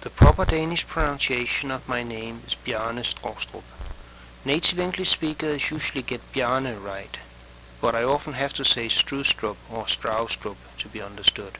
The proper Danish pronunciation of my name is Bjarne Stroustrup. Native English speakers usually get Bjarne right, but I often have to say Strustrup or Straustrup to be understood.